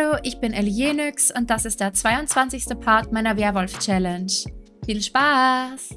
Hallo, ich bin Elienix und das ist der 22. Part meiner Werwolf-Challenge. Viel Spaß!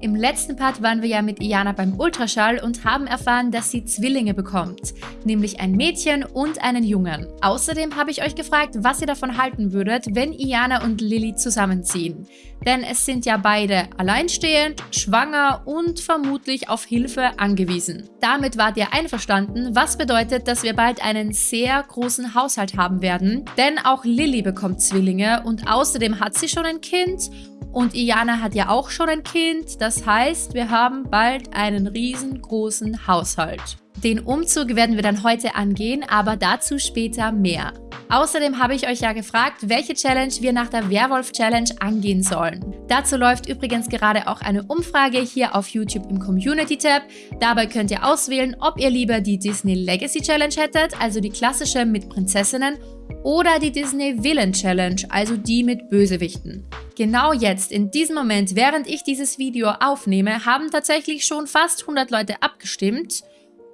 Im letzten Part waren wir ja mit Iana beim Ultraschall und haben erfahren, dass sie Zwillinge bekommt, nämlich ein Mädchen und einen Jungen. Außerdem habe ich euch gefragt, was ihr davon halten würdet, wenn Iana und Lilly zusammenziehen. Denn es sind ja beide alleinstehend, schwanger und vermutlich auf Hilfe angewiesen. Damit wart ihr einverstanden, was bedeutet, dass wir bald einen sehr großen Haushalt haben werden. Denn auch Lilly bekommt Zwillinge und außerdem hat sie schon ein Kind und Iana hat ja auch schon ein Kind, das heißt, wir haben bald einen riesengroßen Haushalt. Den Umzug werden wir dann heute angehen, aber dazu später mehr. Außerdem habe ich euch ja gefragt, welche Challenge wir nach der Werwolf-Challenge angehen sollen. Dazu läuft übrigens gerade auch eine Umfrage hier auf YouTube im Community-Tab. Dabei könnt ihr auswählen, ob ihr lieber die Disney Legacy Challenge hättet, also die klassische mit Prinzessinnen, oder die Disney Villain Challenge, also die mit Bösewichten. Genau jetzt, in diesem Moment, während ich dieses Video aufnehme, haben tatsächlich schon fast 100 Leute abgestimmt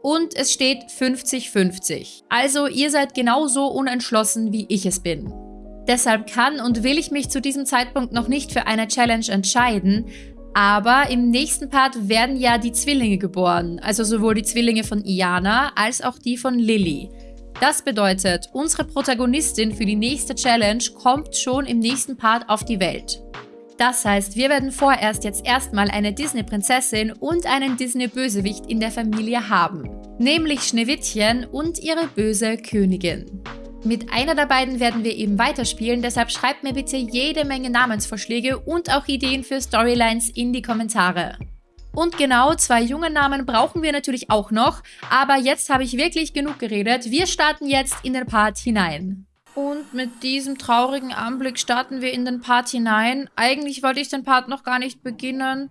und es steht 50-50. Also ihr seid genauso unentschlossen, wie ich es bin. Deshalb kann und will ich mich zu diesem Zeitpunkt noch nicht für eine Challenge entscheiden, aber im nächsten Part werden ja die Zwillinge geboren, also sowohl die Zwillinge von Iana als auch die von Lily. Das bedeutet, unsere Protagonistin für die nächste Challenge kommt schon im nächsten Part auf die Welt. Das heißt, wir werden vorerst jetzt erstmal eine Disney-Prinzessin und einen Disney-Bösewicht in der Familie haben. Nämlich Schneewittchen und ihre böse Königin. Mit einer der beiden werden wir eben weiterspielen, deshalb schreibt mir bitte jede Menge Namensvorschläge und auch Ideen für Storylines in die Kommentare. Und genau, zwei junge Namen brauchen wir natürlich auch noch, aber jetzt habe ich wirklich genug geredet. Wir starten jetzt in den Part hinein. Und mit diesem traurigen Anblick starten wir in den Part hinein. Eigentlich wollte ich den Part noch gar nicht beginnen,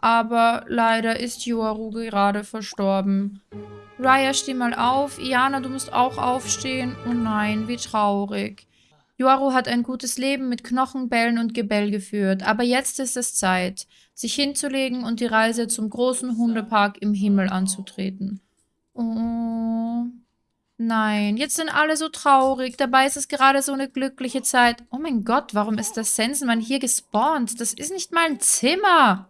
aber leider ist Yoaru gerade verstorben. Raya, steh mal auf. Iana, du musst auch aufstehen. Oh nein, wie traurig. Yoaru hat ein gutes Leben mit Knochenbällen und Gebell geführt, aber jetzt ist es Zeit, sich hinzulegen und die Reise zum großen Hundepark im Himmel anzutreten. Oh... Nein, jetzt sind alle so traurig. Dabei ist es gerade so eine glückliche Zeit. Oh mein Gott, warum ist das Sensenmann hier gespawnt? Das ist nicht mal ein Zimmer.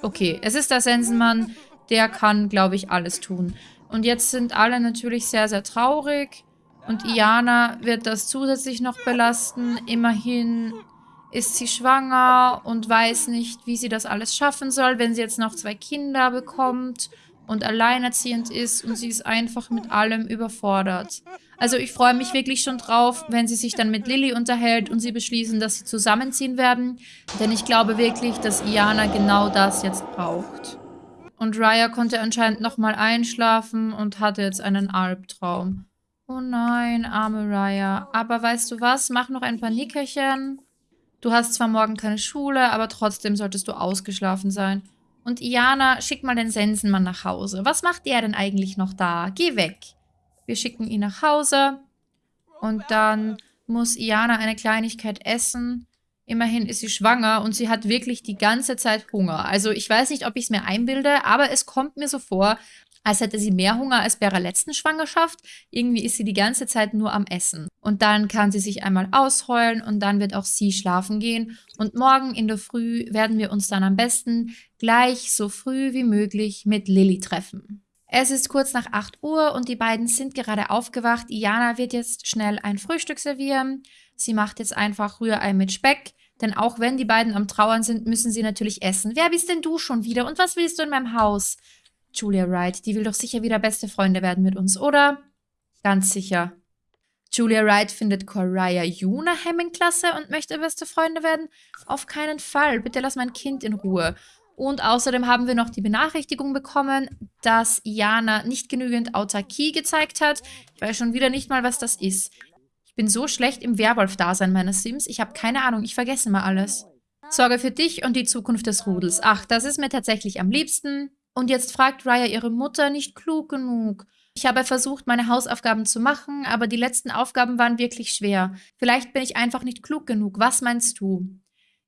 Okay, es ist der Sensenmann. Der kann, glaube ich, alles tun. Und jetzt sind alle natürlich sehr, sehr traurig. Und Iana wird das zusätzlich noch belasten. Immerhin ist sie schwanger und weiß nicht, wie sie das alles schaffen soll, wenn sie jetzt noch zwei Kinder bekommt und alleinerziehend ist und sie ist einfach mit allem überfordert. Also ich freue mich wirklich schon drauf, wenn sie sich dann mit Lilly unterhält und sie beschließen, dass sie zusammenziehen werden, denn ich glaube wirklich, dass Iana genau das jetzt braucht. Und Raya konnte anscheinend nochmal einschlafen und hatte jetzt einen Albtraum. Oh nein, arme Raya. Aber weißt du was? Mach noch ein paar Nickerchen. Du hast zwar morgen keine Schule, aber trotzdem solltest du ausgeschlafen sein. Und Iana, schick mal den Sensenmann nach Hause. Was macht der denn eigentlich noch da? Geh weg. Wir schicken ihn nach Hause. Und dann muss Iana eine Kleinigkeit essen. Immerhin ist sie schwanger und sie hat wirklich die ganze Zeit Hunger. Also ich weiß nicht, ob ich es mir einbilde, aber es kommt mir so vor, als hätte sie mehr Hunger als bei ihrer letzten Schwangerschaft. Irgendwie ist sie die ganze Zeit nur am Essen. Und dann kann sie sich einmal ausheulen und dann wird auch sie schlafen gehen. Und morgen in der Früh werden wir uns dann am besten gleich so früh wie möglich mit Lilly treffen. Es ist kurz nach 8 Uhr und die beiden sind gerade aufgewacht. Iana wird jetzt schnell ein Frühstück servieren. Sie macht jetzt einfach Rührei mit Speck. Denn auch wenn die beiden am Trauern sind, müssen sie natürlich essen. Wer bist denn du schon wieder? Und was willst du in meinem Haus? Julia Wright, die will doch sicher wieder beste Freunde werden mit uns, oder? Ganz sicher. Julia Wright findet Coraya Juna Hamming klasse und möchte beste Freunde werden? Auf keinen Fall. Bitte lass mein Kind in Ruhe. Und außerdem haben wir noch die Benachrichtigung bekommen, dass Jana nicht genügend Autarkie gezeigt hat. Ich weiß schon wieder nicht mal, was das ist. Ich bin so schlecht im Werwolf-Dasein meiner Sims. Ich habe keine Ahnung, ich vergesse mal alles. Sorge für dich und die Zukunft des Rudels. Ach, das ist mir tatsächlich am liebsten. Und jetzt fragt Raya ihre Mutter nicht klug genug. Ich habe versucht, meine Hausaufgaben zu machen, aber die letzten Aufgaben waren wirklich schwer. Vielleicht bin ich einfach nicht klug genug. Was meinst du?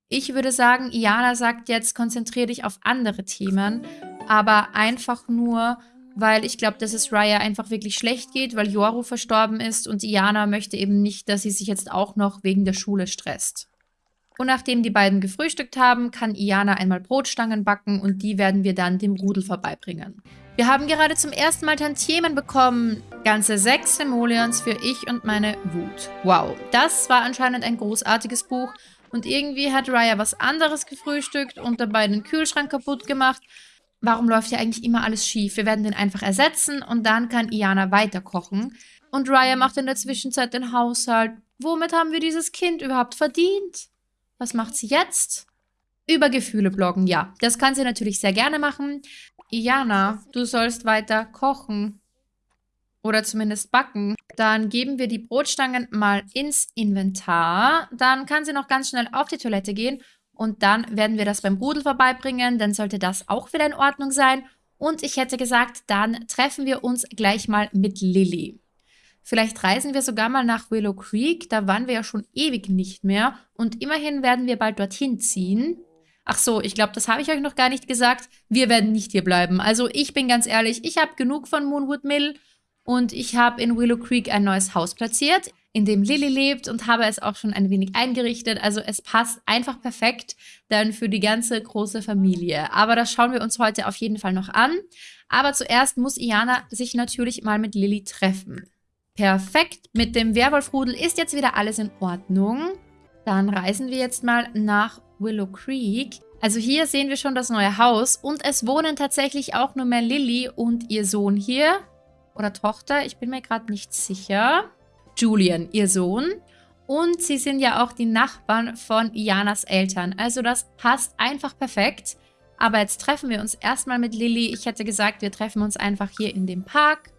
Ich würde sagen, Iana sagt jetzt, konzentriere dich auf andere Themen, aber einfach nur, weil ich glaube, dass es Raya einfach wirklich schlecht geht, weil Yoru verstorben ist und Iana möchte eben nicht, dass sie sich jetzt auch noch wegen der Schule stresst. Und nachdem die beiden gefrühstückt haben, kann Iana einmal Brotstangen backen und die werden wir dann dem Rudel vorbeibringen. Wir haben gerade zum ersten Mal Tantiemen bekommen. Ganze sechs Simoleons für ich und meine Wut. Wow, das war anscheinend ein großartiges Buch. Und irgendwie hat Raya was anderes gefrühstückt und dabei den Kühlschrank kaputt gemacht. Warum läuft hier eigentlich immer alles schief? Wir werden den einfach ersetzen und dann kann Iana weiterkochen. Und Raya macht in der Zwischenzeit den Haushalt. Womit haben wir dieses Kind überhaupt verdient? Was macht sie jetzt? Über Gefühle bloggen, ja. Das kann sie natürlich sehr gerne machen. Iana, du sollst weiter kochen. Oder zumindest backen. Dann geben wir die Brotstangen mal ins Inventar. Dann kann sie noch ganz schnell auf die Toilette gehen. Und dann werden wir das beim Rudel vorbeibringen. Dann sollte das auch wieder in Ordnung sein. Und ich hätte gesagt, dann treffen wir uns gleich mal mit Lilly. Vielleicht reisen wir sogar mal nach Willow Creek. Da waren wir ja schon ewig nicht mehr. Und immerhin werden wir bald dorthin ziehen. Ach so, ich glaube, das habe ich euch noch gar nicht gesagt. Wir werden nicht hier bleiben. Also ich bin ganz ehrlich, ich habe genug von Moonwood Mill. Und ich habe in Willow Creek ein neues Haus platziert, in dem Lily lebt und habe es auch schon ein wenig eingerichtet. Also es passt einfach perfekt dann für die ganze große Familie. Aber das schauen wir uns heute auf jeden Fall noch an. Aber zuerst muss Iana sich natürlich mal mit Lily treffen. Perfekt, mit dem Werwolfrudel ist jetzt wieder alles in Ordnung. Dann reisen wir jetzt mal nach Willow Creek. Also hier sehen wir schon das neue Haus und es wohnen tatsächlich auch nur mehr Lily und ihr Sohn hier. Oder Tochter, ich bin mir gerade nicht sicher. Julian, ihr Sohn. Und sie sind ja auch die Nachbarn von Ianas Eltern. Also das passt einfach perfekt. Aber jetzt treffen wir uns erstmal mit Lilly. Ich hätte gesagt, wir treffen uns einfach hier in dem Park.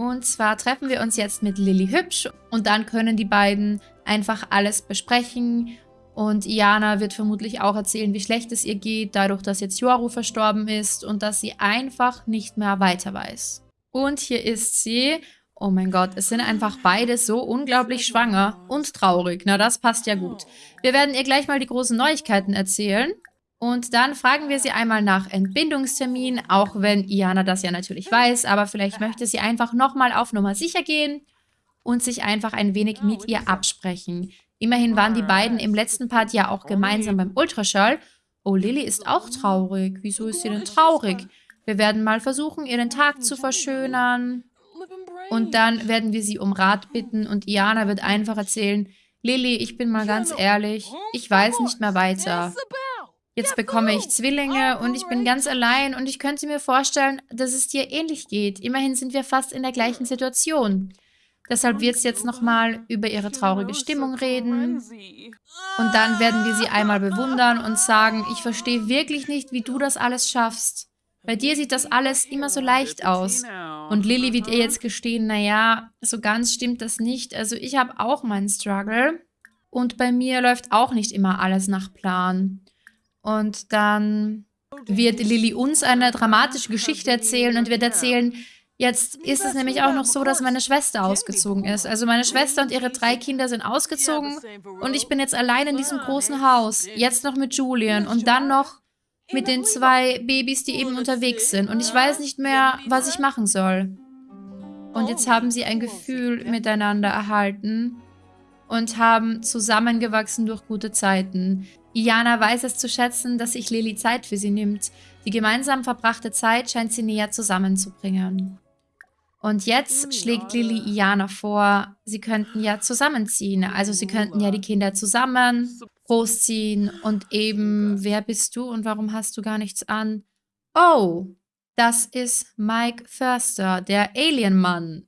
Und zwar treffen wir uns jetzt mit Lilly Hübsch und dann können die beiden einfach alles besprechen. Und Iana wird vermutlich auch erzählen, wie schlecht es ihr geht, dadurch, dass jetzt Yoru verstorben ist und dass sie einfach nicht mehr weiter weiß. Und hier ist sie. Oh mein Gott, es sind einfach beide so unglaublich schwanger und traurig. Na, das passt ja gut. Wir werden ihr gleich mal die großen Neuigkeiten erzählen. Und dann fragen wir sie einmal nach Entbindungstermin, auch wenn Iana das ja natürlich weiß, aber vielleicht möchte sie einfach nochmal auf Nummer sicher gehen und sich einfach ein wenig mit ihr absprechen. Immerhin waren die beiden im letzten Part ja auch gemeinsam beim Ultraschall. Oh, Lilly ist auch traurig. Wieso ist sie denn traurig? Wir werden mal versuchen, ihren Tag zu verschönern. Und dann werden wir sie um Rat bitten und Iana wird einfach erzählen, Lilly, ich bin mal ganz ehrlich, ich weiß nicht mehr weiter. Jetzt bekomme ich Zwillinge und ich bin ganz allein und ich könnte mir vorstellen, dass es dir ähnlich geht. Immerhin sind wir fast in der gleichen Situation. Deshalb wird es jetzt nochmal über ihre traurige Stimmung reden. Und dann werden wir sie einmal bewundern und sagen, ich verstehe wirklich nicht, wie du das alles schaffst. Bei dir sieht das alles immer so leicht aus. Und Lilly wird ihr jetzt gestehen, naja, so ganz stimmt das nicht. Also ich habe auch meinen Struggle. Und bei mir läuft auch nicht immer alles nach Plan. Und dann wird Lilly uns eine dramatische Geschichte erzählen und wird erzählen, jetzt ist es nämlich auch noch so, dass meine Schwester ausgezogen ist. Also meine Schwester und ihre drei Kinder sind ausgezogen und ich bin jetzt allein in diesem großen Haus. Jetzt noch mit Julian und dann noch mit den zwei Babys, die eben unterwegs sind. Und ich weiß nicht mehr, was ich machen soll. Und jetzt haben sie ein Gefühl miteinander erhalten und haben zusammengewachsen durch gute Zeiten. Iana weiß es zu schätzen, dass sich Lily Zeit für sie nimmt. Die gemeinsam verbrachte Zeit scheint sie näher zusammenzubringen. Und jetzt schlägt Lily Iana vor, sie könnten ja zusammenziehen. Also sie könnten ja die Kinder zusammen großziehen und eben, wer bist du und warum hast du gar nichts an? Oh, das ist Mike Förster, der Alien-Mann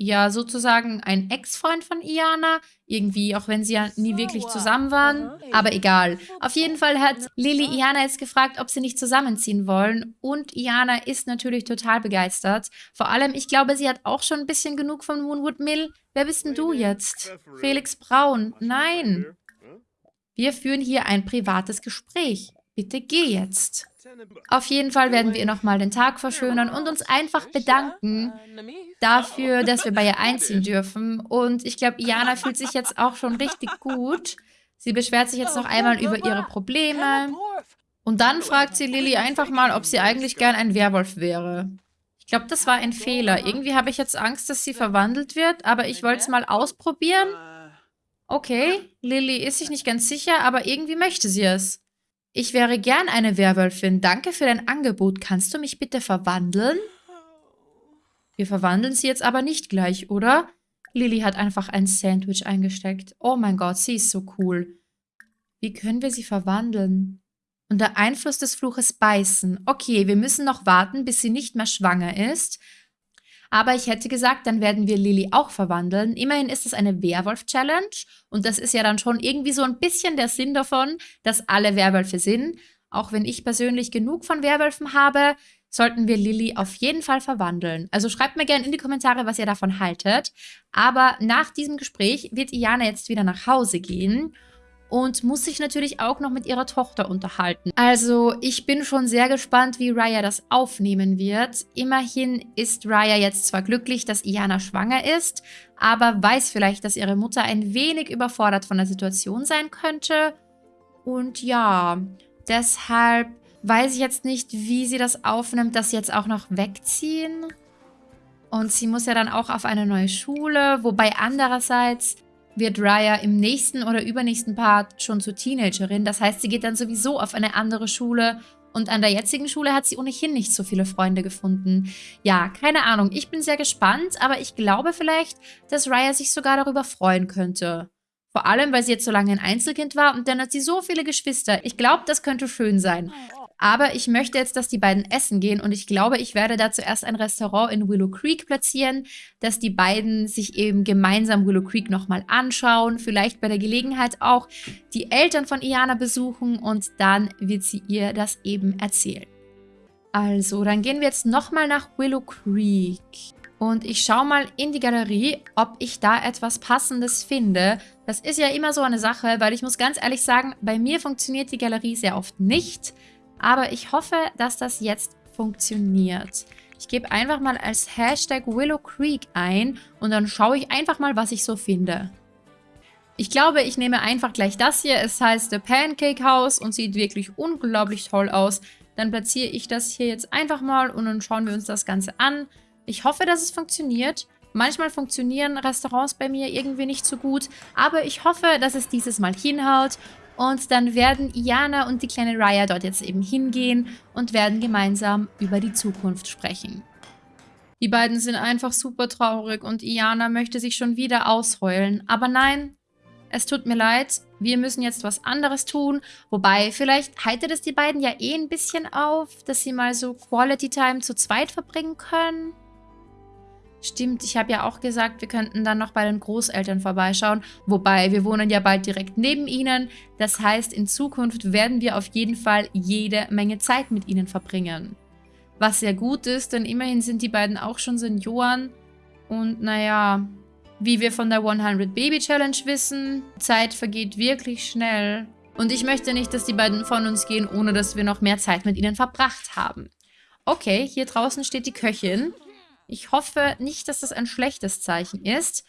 ja sozusagen ein Ex-Freund von Iana. Irgendwie, auch wenn sie ja nie wirklich zusammen waren. Aber egal. Auf jeden Fall hat Lily Iana jetzt gefragt, ob sie nicht zusammenziehen wollen. Und Iana ist natürlich total begeistert. Vor allem, ich glaube, sie hat auch schon ein bisschen genug von Moonwood Mill. Wer bist denn du jetzt? Felix Braun. Nein. Wir führen hier ein privates Gespräch. Bitte geh jetzt. Auf jeden Fall werden wir ihr nochmal den Tag verschönern und uns einfach bedanken dafür, dass wir bei ihr einziehen dürfen. Und ich glaube, Iana fühlt sich jetzt auch schon richtig gut. Sie beschwert sich jetzt noch einmal über ihre Probleme. Und dann fragt sie Lilly einfach mal, ob sie eigentlich gern ein Werwolf wäre glaube, das war ein Fehler. Irgendwie habe ich jetzt Angst, dass sie verwandelt wird, aber ich wollte es mal ausprobieren. Okay, Lilly ist sich nicht ganz sicher, aber irgendwie möchte sie es. Ich wäre gern eine Werwölfin. Danke für dein Angebot. Kannst du mich bitte verwandeln? Wir verwandeln sie jetzt aber nicht gleich, oder? Lilly hat einfach ein Sandwich eingesteckt. Oh mein Gott, sie ist so cool. Wie können wir sie verwandeln? Unter Einfluss des Fluches beißen. Okay, wir müssen noch warten, bis sie nicht mehr schwanger ist. Aber ich hätte gesagt, dann werden wir Lilly auch verwandeln. Immerhin ist es eine Werwolf-Challenge. Und das ist ja dann schon irgendwie so ein bisschen der Sinn davon, dass alle Werwölfe sind. Auch wenn ich persönlich genug von Werwölfen habe, sollten wir Lilly auf jeden Fall verwandeln. Also schreibt mir gerne in die Kommentare, was ihr davon haltet. Aber nach diesem Gespräch wird Iana jetzt wieder nach Hause gehen und muss sich natürlich auch noch mit ihrer Tochter unterhalten. Also ich bin schon sehr gespannt, wie Raya das aufnehmen wird. Immerhin ist Raya jetzt zwar glücklich, dass Iana schwanger ist, aber weiß vielleicht, dass ihre Mutter ein wenig überfordert von der Situation sein könnte. Und ja, deshalb weiß ich jetzt nicht, wie sie das aufnimmt, dass sie jetzt auch noch wegziehen. Und sie muss ja dann auch auf eine neue Schule, wobei andererseits wird Raya im nächsten oder übernächsten Part schon zur Teenagerin. Das heißt, sie geht dann sowieso auf eine andere Schule und an der jetzigen Schule hat sie ohnehin nicht so viele Freunde gefunden. Ja, keine Ahnung. Ich bin sehr gespannt, aber ich glaube vielleicht, dass Raya sich sogar darüber freuen könnte. Vor allem, weil sie jetzt so lange ein Einzelkind war und dann hat sie so viele Geschwister. Ich glaube, das könnte schön sein. Aber ich möchte jetzt, dass die beiden essen gehen und ich glaube, ich werde da zuerst ein Restaurant in Willow Creek platzieren, dass die beiden sich eben gemeinsam Willow Creek nochmal anschauen, vielleicht bei der Gelegenheit auch die Eltern von Iana besuchen und dann wird sie ihr das eben erzählen. Also, dann gehen wir jetzt nochmal nach Willow Creek. Und ich schaue mal in die Galerie, ob ich da etwas Passendes finde. Das ist ja immer so eine Sache, weil ich muss ganz ehrlich sagen, bei mir funktioniert die Galerie sehr oft nicht. Aber ich hoffe, dass das jetzt funktioniert. Ich gebe einfach mal als Hashtag Willow Creek ein und dann schaue ich einfach mal, was ich so finde. Ich glaube, ich nehme einfach gleich das hier. Es heißt The Pancake House und sieht wirklich unglaublich toll aus. Dann platziere ich das hier jetzt einfach mal und dann schauen wir uns das Ganze an. Ich hoffe, dass es funktioniert. Manchmal funktionieren Restaurants bei mir irgendwie nicht so gut, aber ich hoffe, dass es dieses Mal hinhaut und dann werden Iana und die kleine Raya dort jetzt eben hingehen und werden gemeinsam über die Zukunft sprechen. Die beiden sind einfach super traurig und Iana möchte sich schon wieder ausheulen. Aber nein, es tut mir leid, wir müssen jetzt was anderes tun. Wobei, vielleicht heitert es die beiden ja eh ein bisschen auf, dass sie mal so Quality Time zu zweit verbringen können. Stimmt, ich habe ja auch gesagt, wir könnten dann noch bei den Großeltern vorbeischauen. Wobei, wir wohnen ja bald direkt neben ihnen. Das heißt, in Zukunft werden wir auf jeden Fall jede Menge Zeit mit ihnen verbringen. Was sehr gut ist, denn immerhin sind die beiden auch schon Senioren. Und naja, wie wir von der 100 Baby Challenge wissen, Zeit vergeht wirklich schnell. Und ich möchte nicht, dass die beiden von uns gehen, ohne dass wir noch mehr Zeit mit ihnen verbracht haben. Okay, hier draußen steht die Köchin. Ich hoffe nicht, dass das ein schlechtes Zeichen ist.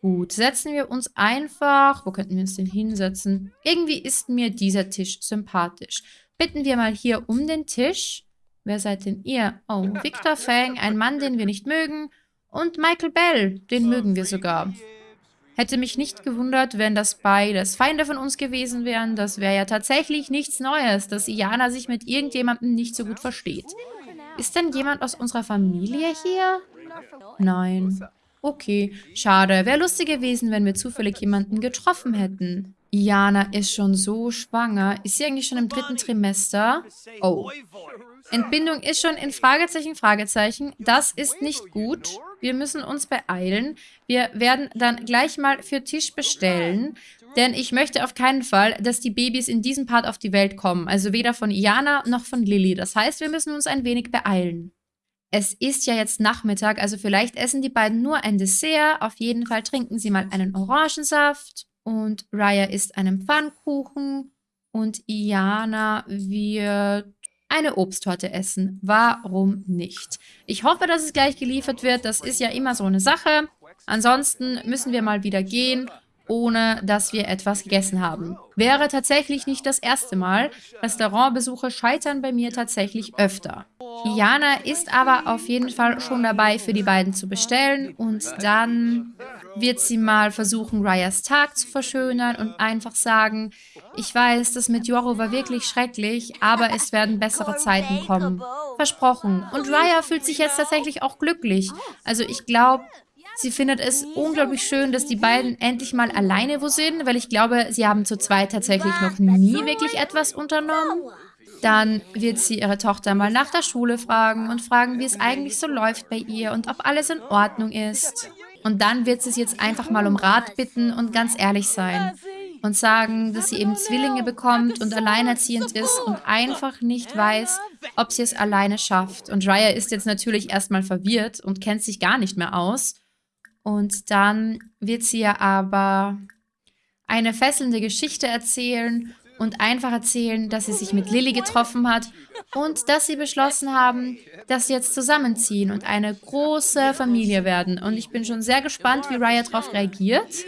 Gut, setzen wir uns einfach... Wo könnten wir uns denn hinsetzen? Irgendwie ist mir dieser Tisch sympathisch. Bitten wir mal hier um den Tisch. Wer seid denn ihr? Oh, Victor Fang, ein Mann, den wir nicht mögen. Und Michael Bell, den mögen wir sogar. Hätte mich nicht gewundert, wenn das beides Feinde von uns gewesen wären. Das wäre ja tatsächlich nichts Neues, dass Iana sich mit irgendjemandem nicht so gut versteht. Ist denn jemand aus unserer Familie hier? Nein. Okay, schade. Wäre lustig gewesen, wenn wir zufällig jemanden getroffen hätten. Iana ist schon so schwanger. Ist sie eigentlich schon im dritten Trimester? Oh. Entbindung ist schon in Fragezeichen, Fragezeichen. Das ist nicht gut. Wir müssen uns beeilen. Wir werden dann gleich mal für Tisch bestellen. Denn ich möchte auf keinen Fall, dass die Babys in diesem Part auf die Welt kommen. Also weder von Iana noch von Lilly. Das heißt, wir müssen uns ein wenig beeilen. Es ist ja jetzt Nachmittag, also vielleicht essen die beiden nur ein Dessert. Auf jeden Fall trinken sie mal einen Orangensaft. Und Raya isst einen Pfannkuchen. Und Iana wird eine Obsttorte essen. Warum nicht? Ich hoffe, dass es gleich geliefert wird. Das ist ja immer so eine Sache. Ansonsten müssen wir mal wieder gehen ohne dass wir etwas gegessen haben. Wäre tatsächlich nicht das erste Mal. Restaurantbesuche scheitern bei mir tatsächlich öfter. Iana ist aber auf jeden Fall schon dabei, für die beiden zu bestellen und dann wird sie mal versuchen, Ryas Tag zu verschönern und einfach sagen, ich weiß, das mit Yoro war wirklich schrecklich, aber es werden bessere Zeiten kommen. Versprochen. Und Raya fühlt sich jetzt tatsächlich auch glücklich. Also ich glaube, Sie findet es unglaublich schön, dass die beiden endlich mal alleine wo sind, weil ich glaube, sie haben zu zweit tatsächlich noch nie wirklich etwas unternommen. Dann wird sie ihre Tochter mal nach der Schule fragen und fragen, wie es eigentlich so läuft bei ihr und ob alles in Ordnung ist. Und dann wird sie sie jetzt einfach mal um Rat bitten und ganz ehrlich sein und sagen, dass sie eben Zwillinge bekommt und alleinerziehend ist und einfach nicht weiß, ob sie es alleine schafft. Und Raya ist jetzt natürlich erstmal verwirrt und kennt sich gar nicht mehr aus. Und dann wird sie ja aber eine fesselnde Geschichte erzählen und einfach erzählen, dass sie sich mit Lilly getroffen hat und dass sie beschlossen haben, dass sie jetzt zusammenziehen und eine große Familie werden. Und ich bin schon sehr gespannt, wie Raya darauf reagiert.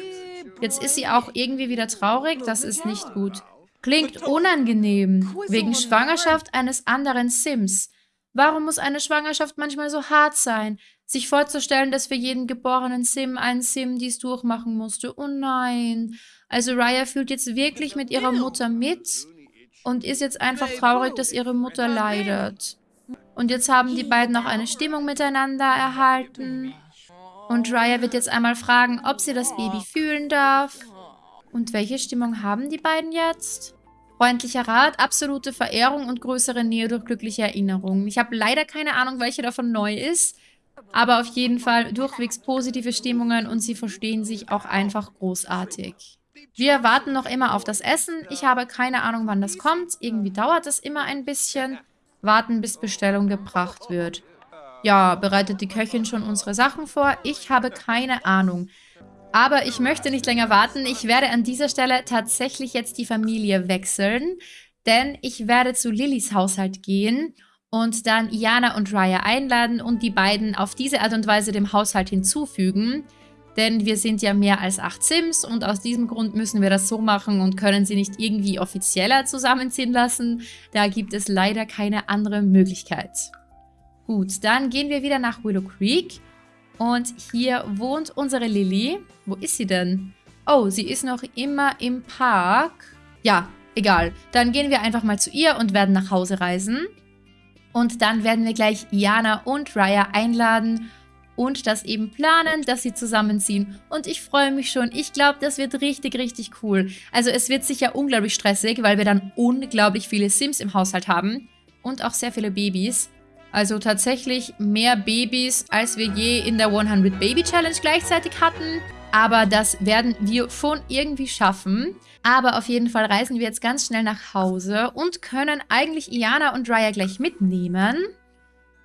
Jetzt ist sie auch irgendwie wieder traurig, das ist nicht gut. Klingt unangenehm, wegen Schwangerschaft eines anderen Sims. Warum muss eine Schwangerschaft manchmal so hart sein? Sich vorzustellen, dass für jeden geborenen Sim ein Sim dies durchmachen musste. Oh nein. Also Raya fühlt jetzt wirklich mit ihrer Mutter mit und ist jetzt einfach traurig, dass ihre Mutter leidet. Und jetzt haben die beiden noch eine Stimmung miteinander erhalten. Und Raya wird jetzt einmal fragen, ob sie das Baby fühlen darf. Und welche Stimmung haben die beiden jetzt? Freundlicher Rat, absolute Verehrung und größere Nähe durch glückliche Erinnerungen. Ich habe leider keine Ahnung, welche davon neu ist. Aber auf jeden Fall durchwegs positive Stimmungen und sie verstehen sich auch einfach großartig. Wir warten noch immer auf das Essen. Ich habe keine Ahnung, wann das kommt. Irgendwie dauert es immer ein bisschen. Warten, bis Bestellung gebracht wird. Ja, bereitet die Köchin schon unsere Sachen vor? Ich habe keine Ahnung. Aber ich möchte nicht länger warten. Ich werde an dieser Stelle tatsächlich jetzt die Familie wechseln. Denn ich werde zu Lillys Haushalt gehen und dann Iana und Raya einladen und die beiden auf diese Art und Weise dem Haushalt hinzufügen. Denn wir sind ja mehr als acht Sims und aus diesem Grund müssen wir das so machen und können sie nicht irgendwie offizieller zusammenziehen lassen. Da gibt es leider keine andere Möglichkeit. Gut, dann gehen wir wieder nach Willow Creek. Und hier wohnt unsere Lilly. Wo ist sie denn? Oh, sie ist noch immer im Park. Ja, egal. Dann gehen wir einfach mal zu ihr und werden nach Hause reisen. Und dann werden wir gleich Jana und Raya einladen und das eben planen, dass sie zusammenziehen. Und ich freue mich schon. Ich glaube, das wird richtig, richtig cool. Also es wird sicher unglaublich stressig, weil wir dann unglaublich viele Sims im Haushalt haben. Und auch sehr viele Babys. Also tatsächlich mehr Babys, als wir je in der 100 Baby Challenge gleichzeitig hatten. Aber das werden wir schon irgendwie schaffen. Aber auf jeden Fall reisen wir jetzt ganz schnell nach Hause und können eigentlich Iana und Raya gleich mitnehmen.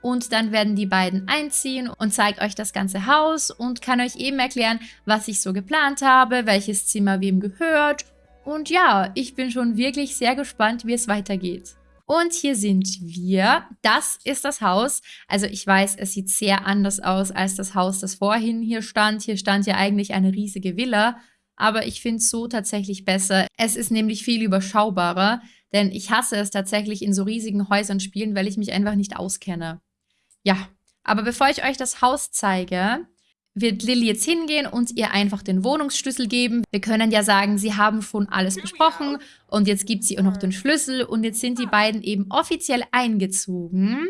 Und dann werden die beiden einziehen und zeigt euch das ganze Haus und kann euch eben erklären, was ich so geplant habe, welches Zimmer wem gehört. Und ja, ich bin schon wirklich sehr gespannt, wie es weitergeht. Und hier sind wir. Das ist das Haus. Also ich weiß, es sieht sehr anders aus als das Haus, das vorhin hier stand. Hier stand ja eigentlich eine riesige Villa. Aber ich finde es so tatsächlich besser. Es ist nämlich viel überschaubarer. Denn ich hasse es tatsächlich in so riesigen Häusern spielen, weil ich mich einfach nicht auskenne. Ja, aber bevor ich euch das Haus zeige, wird Lilly jetzt hingehen und ihr einfach den Wohnungsschlüssel geben. Wir können ja sagen, sie haben schon alles besprochen und jetzt gibt sie auch noch den Schlüssel und jetzt sind die beiden eben offiziell eingezogen.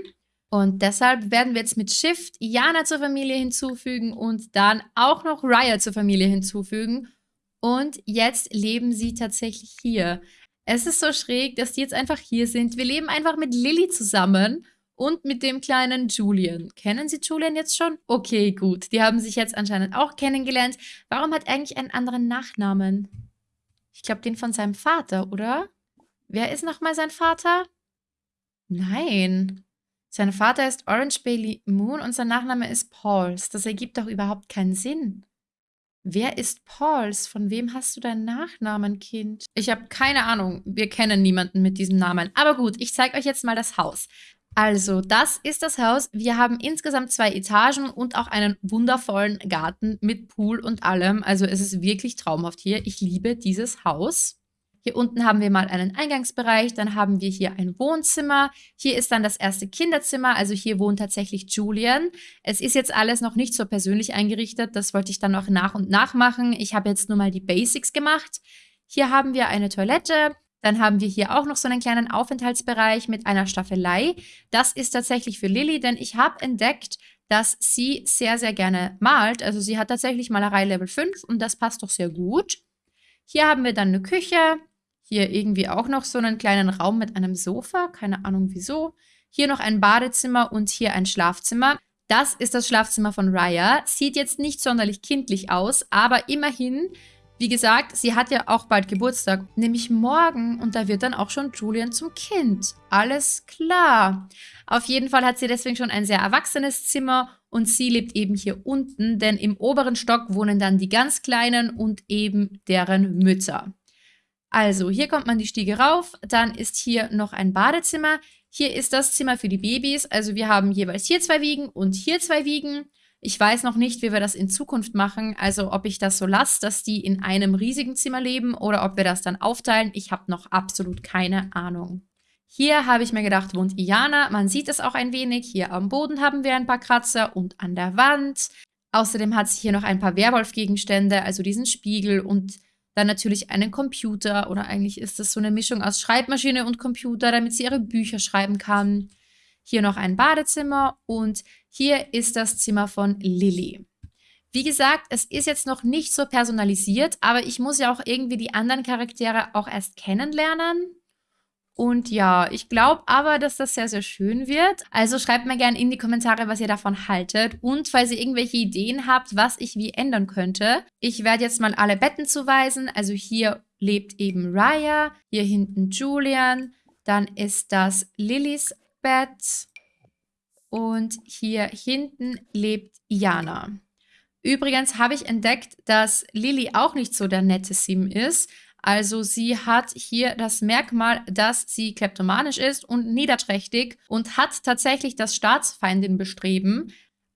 Und deshalb werden wir jetzt mit Shift Iana zur Familie hinzufügen und dann auch noch Raya zur Familie hinzufügen. Und jetzt leben sie tatsächlich hier. Es ist so schräg, dass die jetzt einfach hier sind. Wir leben einfach mit Lilly zusammen und mit dem kleinen Julian. Kennen Sie Julian jetzt schon? Okay, gut. Die haben sich jetzt anscheinend auch kennengelernt. Warum hat er eigentlich einen anderen Nachnamen? Ich glaube, den von seinem Vater, oder? Wer ist nochmal sein Vater? Nein. Sein Vater ist Orange Bailey Moon und sein Nachname ist Pauls. Das ergibt doch überhaupt keinen Sinn. Wer ist Pauls? Von wem hast du deinen Nachnamen, Kind? Ich habe keine Ahnung. Wir kennen niemanden mit diesem Namen. Aber gut, ich zeige euch jetzt mal das Haus. Also, das ist das Haus. Wir haben insgesamt zwei Etagen und auch einen wundervollen Garten mit Pool und allem. Also, es ist wirklich traumhaft hier. Ich liebe dieses Haus. Hier unten haben wir mal einen Eingangsbereich, dann haben wir hier ein Wohnzimmer. Hier ist dann das erste Kinderzimmer, also hier wohnt tatsächlich Julian. Es ist jetzt alles noch nicht so persönlich eingerichtet, das wollte ich dann noch nach und nach machen. Ich habe jetzt nur mal die Basics gemacht. Hier haben wir eine Toilette, dann haben wir hier auch noch so einen kleinen Aufenthaltsbereich mit einer Staffelei. Das ist tatsächlich für Lilly, denn ich habe entdeckt, dass sie sehr, sehr gerne malt. Also sie hat tatsächlich Malerei Level 5 und das passt doch sehr gut. Hier haben wir dann eine Küche, hier irgendwie auch noch so einen kleinen Raum mit einem Sofa, keine Ahnung wieso. Hier noch ein Badezimmer und hier ein Schlafzimmer. Das ist das Schlafzimmer von Raya. Sieht jetzt nicht sonderlich kindlich aus, aber immerhin, wie gesagt, sie hat ja auch bald Geburtstag, nämlich morgen und da wird dann auch schon Julian zum Kind. Alles klar. Auf jeden Fall hat sie deswegen schon ein sehr erwachsenes Zimmer und sie lebt eben hier unten, denn im oberen Stock wohnen dann die ganz Kleinen und eben deren Mütter. Also, hier kommt man die Stiege rauf, dann ist hier noch ein Badezimmer. Hier ist das Zimmer für die Babys. Also wir haben jeweils hier zwei Wiegen und hier zwei Wiegen. Ich weiß noch nicht, wie wir das in Zukunft machen, also ob ich das so lasse, dass die in einem riesigen Zimmer leben oder ob wir das dann aufteilen. Ich habe noch absolut keine Ahnung. Hier habe ich mir gedacht, wohnt Iana. Man sieht es auch ein wenig. Hier am Boden haben wir ein paar Kratzer und an der Wand. Außerdem hat sie hier noch ein paar Werwolf-Gegenstände, also diesen Spiegel und dann natürlich einen Computer oder eigentlich ist das so eine Mischung aus Schreibmaschine und Computer, damit sie ihre Bücher schreiben kann. Hier noch ein Badezimmer und hier ist das Zimmer von Lilly. Wie gesagt, es ist jetzt noch nicht so personalisiert, aber ich muss ja auch irgendwie die anderen Charaktere auch erst kennenlernen. Und ja, ich glaube aber, dass das sehr, sehr schön wird. Also schreibt mir gerne in die Kommentare, was ihr davon haltet. Und falls ihr irgendwelche Ideen habt, was ich wie ändern könnte. Ich werde jetzt mal alle Betten zuweisen. Also hier lebt eben Raya, hier hinten Julian. Dann ist das Lillys Bett. Und hier hinten lebt Iana. Übrigens habe ich entdeckt, dass Lilly auch nicht so der nette Sim ist. Also sie hat hier das Merkmal, dass sie kleptomanisch ist und niederträchtig und hat tatsächlich das Staatsfeindin-Bestreben.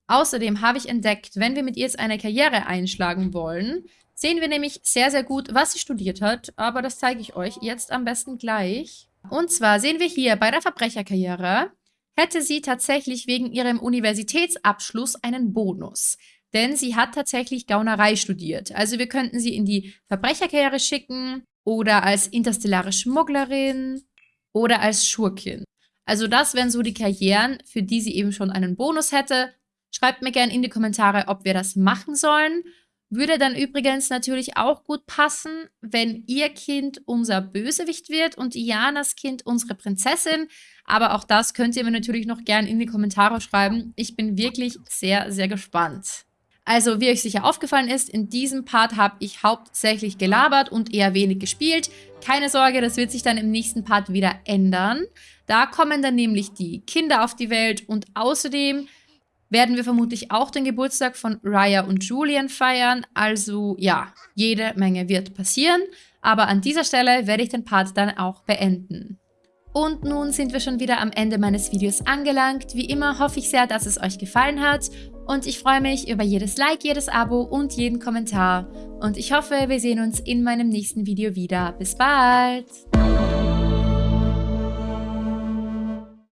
Außerdem habe ich entdeckt, wenn wir mit ihr jetzt eine Karriere einschlagen wollen, sehen wir nämlich sehr, sehr gut, was sie studiert hat. Aber das zeige ich euch jetzt am besten gleich. Und zwar sehen wir hier bei der Verbrecherkarriere, hätte sie tatsächlich wegen ihrem Universitätsabschluss einen Bonus denn sie hat tatsächlich Gaunerei studiert. Also wir könnten sie in die Verbrecherkarriere schicken oder als interstellare Schmugglerin oder als Schurkin. Also das wären so die Karrieren, für die sie eben schon einen Bonus hätte. Schreibt mir gerne in die Kommentare, ob wir das machen sollen. Würde dann übrigens natürlich auch gut passen, wenn ihr Kind unser Bösewicht wird und Ianas Kind unsere Prinzessin. Aber auch das könnt ihr mir natürlich noch gerne in die Kommentare schreiben. Ich bin wirklich sehr, sehr gespannt. Also, wie euch sicher aufgefallen ist, in diesem Part habe ich hauptsächlich gelabert und eher wenig gespielt. Keine Sorge, das wird sich dann im nächsten Part wieder ändern. Da kommen dann nämlich die Kinder auf die Welt und außerdem werden wir vermutlich auch den Geburtstag von Raya und Julian feiern. Also ja, jede Menge wird passieren. Aber an dieser Stelle werde ich den Part dann auch beenden. Und nun sind wir schon wieder am Ende meines Videos angelangt. Wie immer hoffe ich sehr, dass es euch gefallen hat und ich freue mich über jedes Like, jedes Abo und jeden Kommentar. Und ich hoffe, wir sehen uns in meinem nächsten Video wieder. Bis bald!